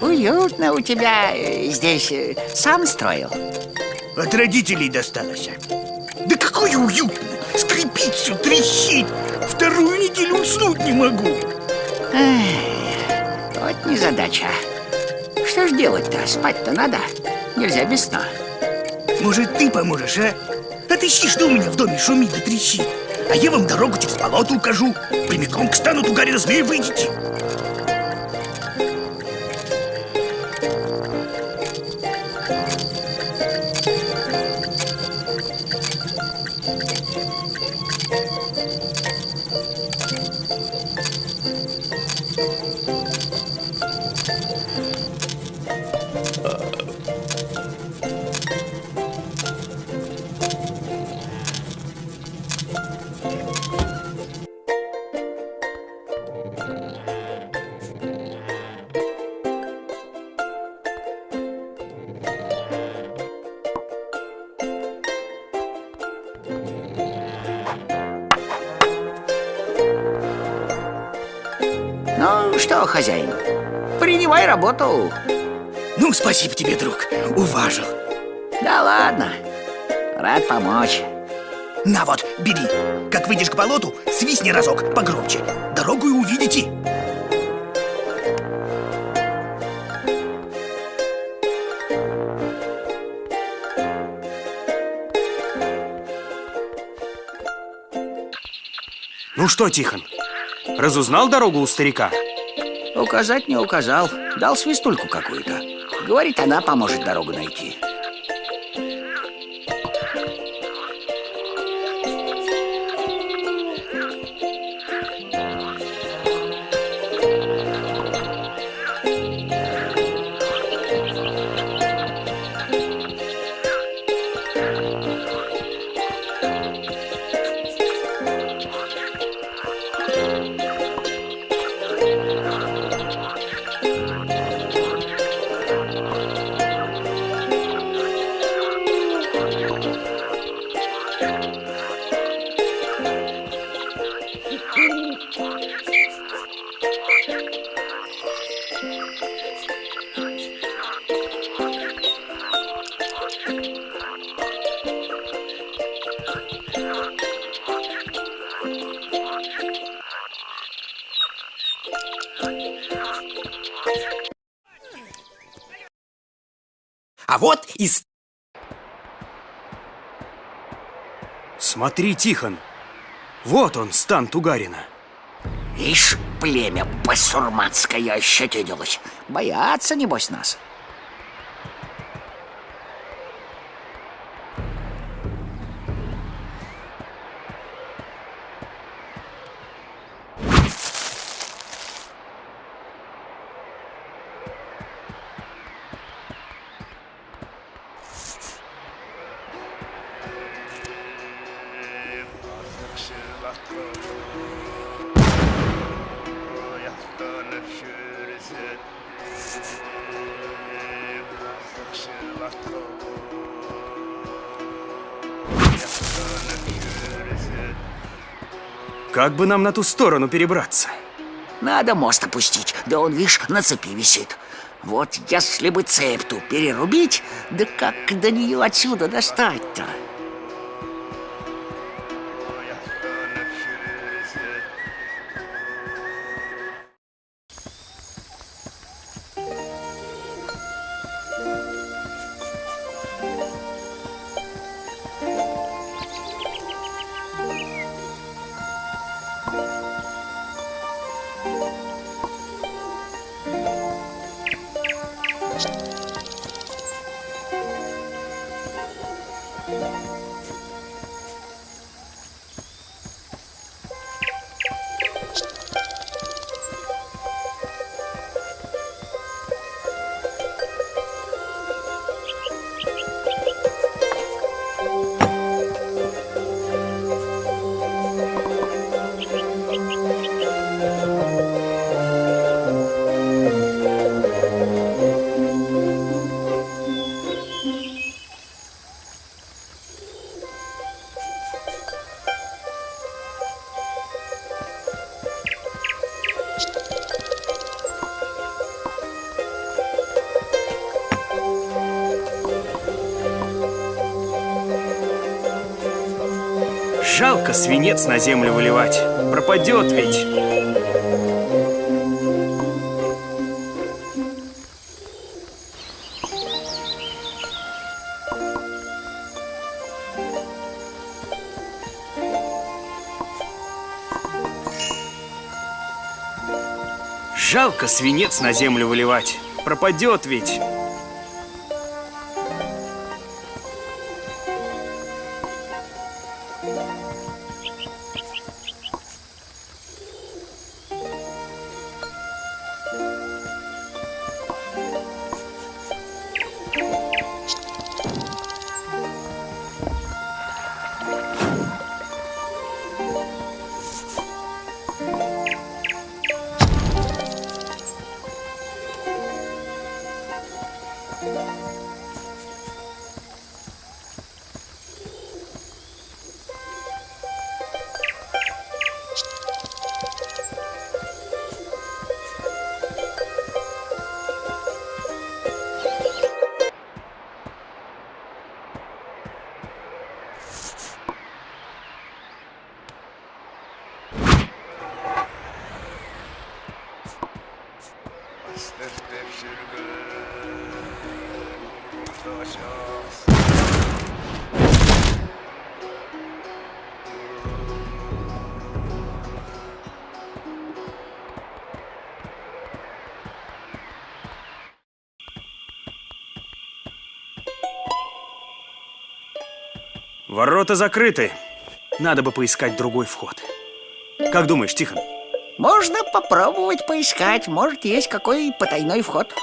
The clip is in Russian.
Уютно у тебя э, здесь. э, Сам строил? От родителей досталось. Да какое уютно! Скрипит все, трещит. Вторую неделю уснуть не могу. Вот незадача. Что ж делать-то? Спать-то надо. Нельзя без сна. Может, ты поможешь, а? Отыщи, что у меня в доме шумит да трещит. А я вам дорогу через болото укажу. Прямиком к стану тугарина змея выйдете. Что, хозяин, принимай работу. Ну, спасибо тебе, друг. Уважил. Да ладно. Рад помочь. На вот, бери. Как выйдешь к болоту, свистни разок погромче. Дорогу и увидите. Ну что, Тихон, разузнал дорогу у старика? Указать не указал. Дал свистульку какую-то. Говорит, она поможет дорогу найти. А вот и... Смотри, Тихон, вот он, стан Тугарина. Ишь, племя басурманское ощетинилось. Боятся, небось, нас. Как бы нам на ту сторону перебраться? Надо мост опустить, да он, видишь, на цепи висит. Вот если бы цепь ту перерубить, да как до нее отсюда достать-то? Жалко свинец на землю выливать. Пропадет ведь. Жалко свинец на землю выливать. Пропадет ведь. Ворота закрыты. Надо бы поискать другой вход. Как думаешь, Тихон? Можно попробовать поискать, может, есть какой потайной вход.